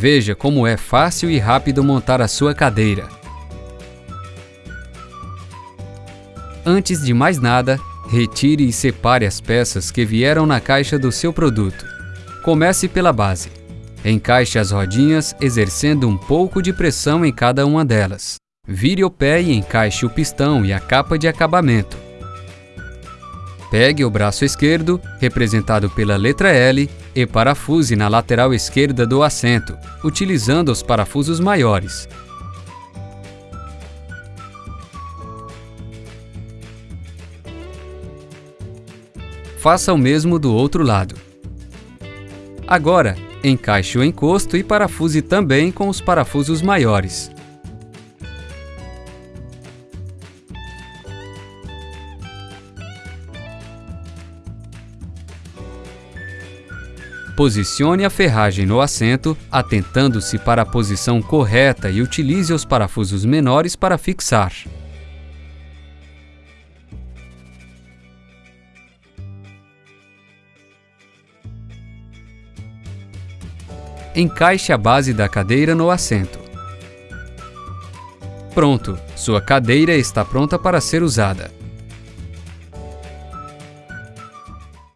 Veja como é fácil e rápido montar a sua cadeira. Antes de mais nada, retire e separe as peças que vieram na caixa do seu produto. Comece pela base. Encaixe as rodinhas, exercendo um pouco de pressão em cada uma delas. Vire o pé e encaixe o pistão e a capa de acabamento. Pegue o braço esquerdo, representado pela letra L, e parafuse na lateral esquerda do assento, utilizando os parafusos maiores. Faça o mesmo do outro lado. Agora, encaixe o encosto e parafuse também com os parafusos maiores. Posicione a ferragem no assento, atentando-se para a posição correta e utilize os parafusos menores para fixar. Encaixe a base da cadeira no assento. Pronto, sua cadeira está pronta para ser usada.